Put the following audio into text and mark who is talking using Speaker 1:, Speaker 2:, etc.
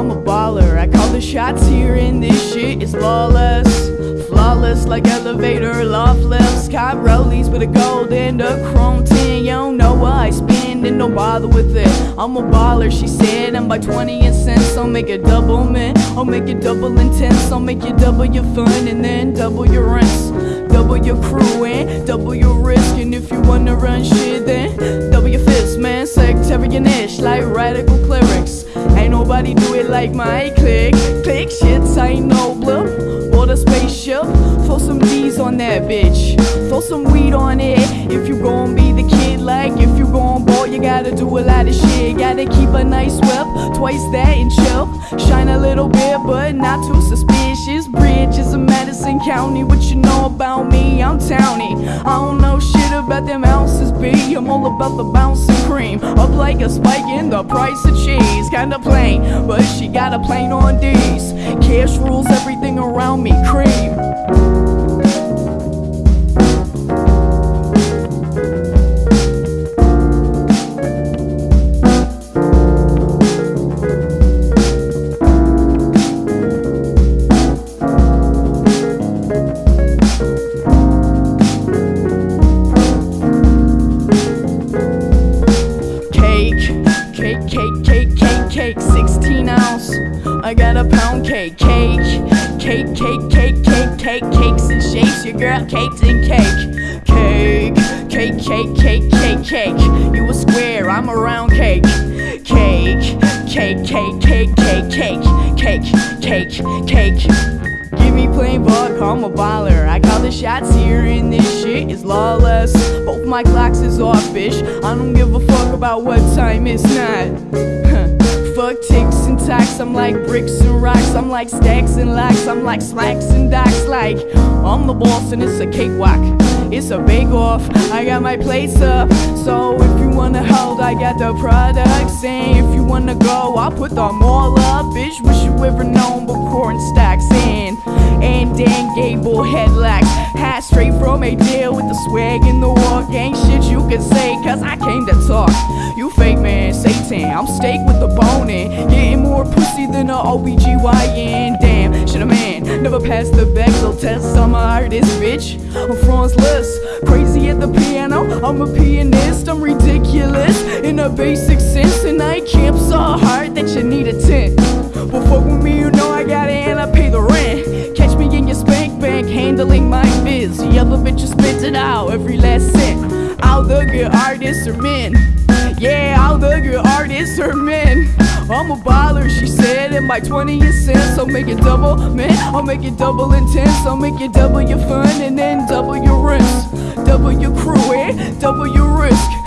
Speaker 1: I'm a baller. I call the shots here and this shit is lawless Flawless like elevator loft lifts Cop rollies with a gold and a chrome tin. You don't know what I spend and don't bother with it. I'm a baller, she said, and by 20 and cents. I'll make it double, man. I'll make it double intense I'll make you double your fun and then double your rents. Double your crew and double your risk. And if you wanna run shit then double your fists, man. Sectarian-ish like radical nobody do it like my click. Click shits, I ain't no blip. Or the spaceship. Throw some D's on that bitch. Throw some weed on it. If you gon' be the kid, like if you gon' ball, you gotta do a lot of shit. Gotta keep a nice whip, twice that and chill. Shine a little bit, but not too suspicious. Bridges of Madison County, what you know about me? I'm towny. I don't know shit about them ounces, B. I'm all about the bouncing cream. Up like a spike in the price of cheese. Kinda plain, but she got a plane on D's. Cash rules everything around me, cream. 16 ounce. I got a pound cake, cake, cake, cake, cake, cake, cake, cakes and shapes. Your girl cakes and cake, cake, cake, cake, cake, cake, cake. You a square, I'm a round cake, cake, cake, cake, cake, cake, cake, cake, cake, cake. Give me plain buck, I'm a baller. I call the shots here, and this shit is lawless. Both my clocks is off, bitch. I don't give a fuck about what time it's not. Fuck ticks and tacks, I'm like bricks and rocks. I'm like stacks and locks, I'm like slacks and docks. Like, I'm the boss, and it's a cakewalk. It's a bake off. I got my plates up. So if you wanna hold, I got the products. And if you wanna go, I'll put them all up. Bitch, wish you ever known but corn stacks in. And Dan Gable headlocks. Hat straight from a deal with the swag in the walk. Ain't shit you can say, cause I came to talk. You fake I'm steak with the bone in. Getting more pussy than a OBGYN. Damn, shit a man. Never passed the Bechdel test. I'm a artist, bitch. I'm Franz Liszt. Crazy at the piano. I'm a pianist. I'm ridiculous in a basic sense. And I camp so hard that you need a tent. But fuck with me, you know I got it and I pay the rent. Catch me in your spank bank handling my biz. The other bitches spent it out every last cent. All the good artists are men. Yeah, all the good artists are men. I'm a baller, she said, and my 20 cents, I'll make it double, man. I'll make it double intense. I'll make it double your fun and then double your rents. Double your crew and double your risk.